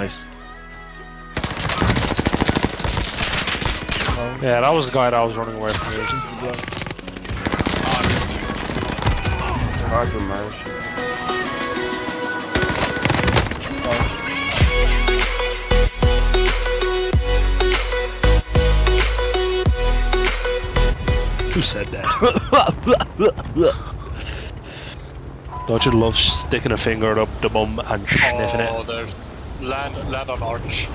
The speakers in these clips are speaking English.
Nice. Down. Yeah, that was the guy that was running away from me. Roger, Marsh. Who said that? Don't you love sticking a finger up the bum and sniffing Oh, it? There's land, land on arch.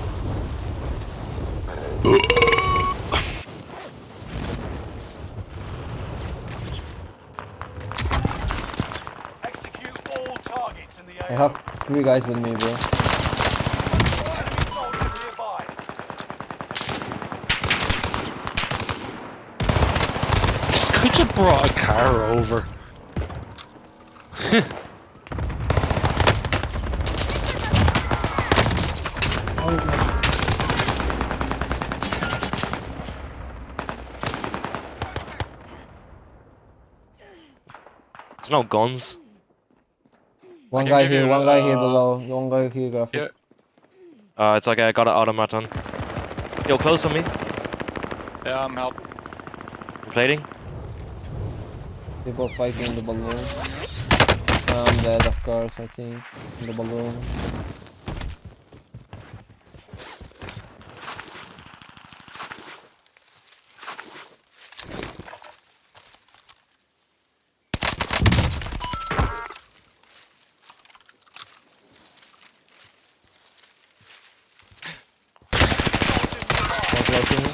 Execute all targets in the I have three guys with me, bro. Enemy soldiers nearby. Could you brought a car over? There's no guns. One guy here, you, one guy here uh, below. One guy here, graphics. Yeah. Uh, it's okay, I got an automaton. Yo, close on me. Yeah, I'm helping. I'm plating. People fighting in the balloon. I'm dead, of course, I think. In the balloon. One floating.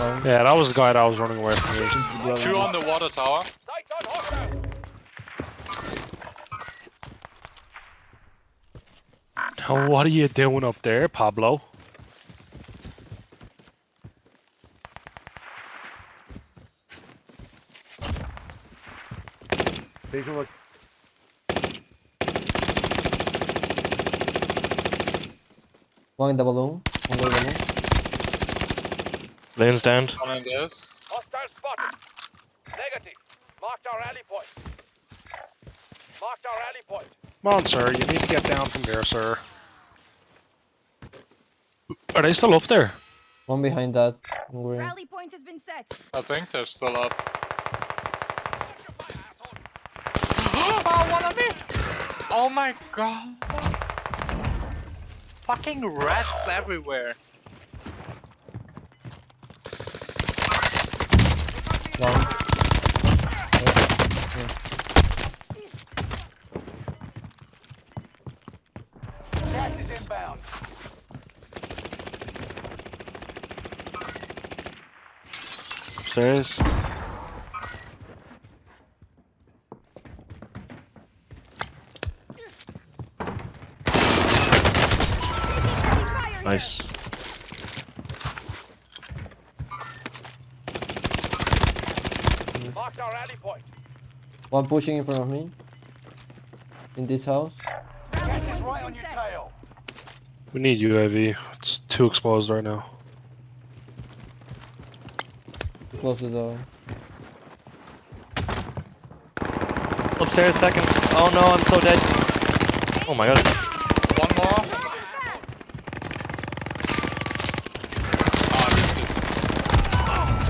One. Yeah, that was the guy that was running away from me. Two on the water tower. Sight on hostile. Now, what are you doing up there, Pablo? One in the balloon. One in the balloon. Lane's down. One in this. Hostile spotted. Negative. Marked our rally point. Marked our rally point. Come on, sir. You need to get down from there, sir. Are they still up there? One behind that. Rally point has been set. I think they're still up. oh, one of me! Oh my god! Fucking rats everywhere. One. Gas is inbound. Upstairs. Nice. Marked our rally point. One pushing in front of me. In this house. Gas is right on your tail. We need UAV. It's too exposed right now. Close the door. Upstairs, second. Oh no, I'm so dead. Oh my god. One more. Ah, this.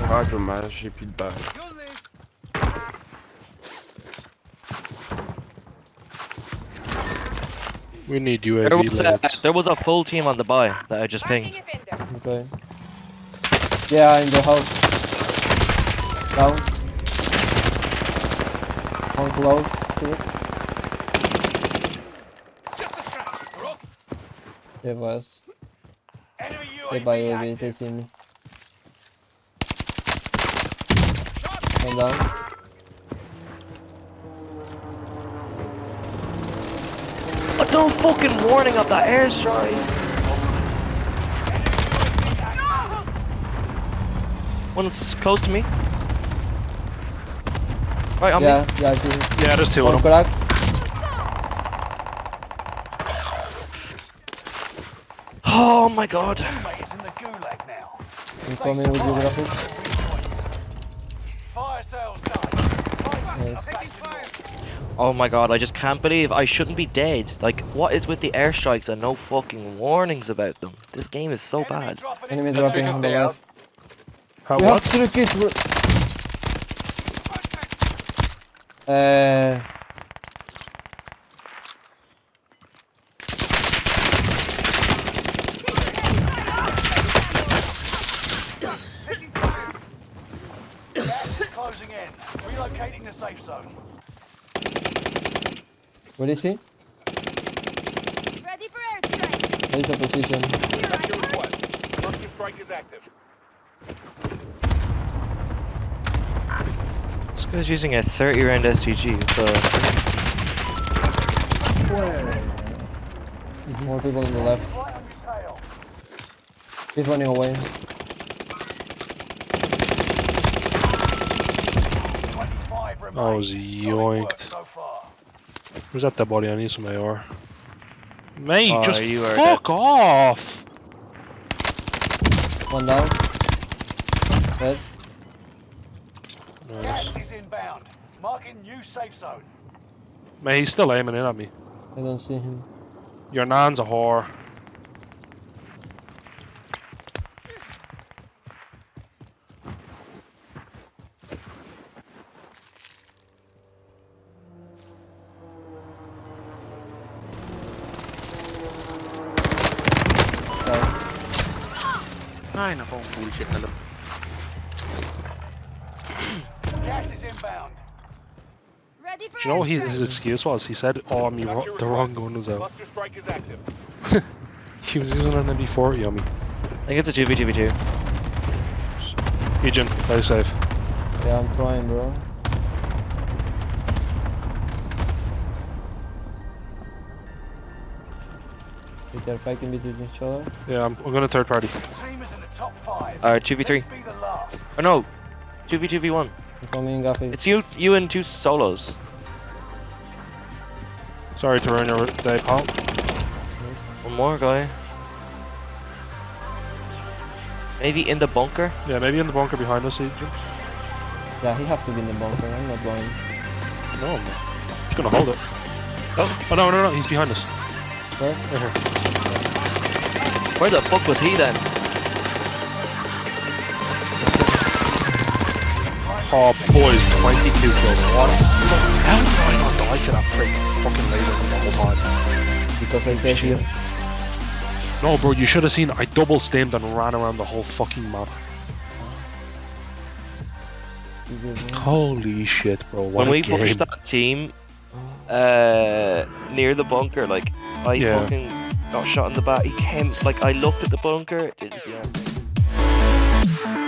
Ah, dommage, j'ai plus de balles. We need There was, a, there was a full team on the buy that I just pinged. Okay. Yeah, in the house. Down. One close to it. It's just a scratch. We're off. Yeah, boys. Enemy They UAV by UAV, active. they see me. One down. No fucking warning of the airstrike? One's close to me. Right on Yeah, me. yeah, I see. Yeah, there's two of them. Oh my god. Teammate in the gulag now. I'm coming with you, graphic. Fire sales done. Prices Nice. are back to normal. Oh my god, I just can't believe I shouldn't be dead. Like, what is with the airstrikes and no fucking warnings about them? This game is so Enemy bad. dropping Enemy dropping on the are- left. How We have what? to kids. Uh, Gas is closing in. Relocating the safe zone. What is he? Ready for airstrike. There's a position. Here I am. Cluster strike is active. This guy's using a 30 round STG. So More people on the left. Right on your tail. He's running away. 25 remain. Oh, Solid yoinked. Work Where's that dead body? I need some AR. Mate, Oh, just you are fuck off! One down. Dead. Nice. Gas is inbound. Marking new safe zone. Mate, he's still aiming in at me. I don't see him. Your nan's a whore. Ay, nako, bullshit na lang. Gas is inbound. Ready for Do you know what he, his excuse was? He said, "Oh, me ro- the wrong gun was out." Cluster strike is active. He was using an MP40 on me. I think it's a 2v2v2. Ejin, play safe. Yeah, I'm trying, bro. They're fighting between each other. Yeah, I'm, I'm gonna third party. Team is in the top five. Alright, 2v3. Let's be the last. Oh no, 2v2v1. I'm coming, Gaffy. It's you, you and two solos. Sorry to ruin your day, pal. One more guy. Maybe in the bunker. Yeah, maybe in the bunker behind us, Ejin. Yeah, he have to be in the bunker. I'm not going. No, I'm not. He's gonna hold it. Oh, oh no, no, no, he's behind us. Where? Right here. Where the fuck was he then? Oh, boys, 22 kills. What? How did I not die to that freak fucking laser the whole time? Because I said you. No, bro, you should have seen. I double stemmed and ran around the whole fucking map. you did, man. Holy shit, bro! What when a we game. pushed that team uh, near the bunker, like I Yeah. fucking got shot in the back. He came, like I looked at the bunker, didn't see anything.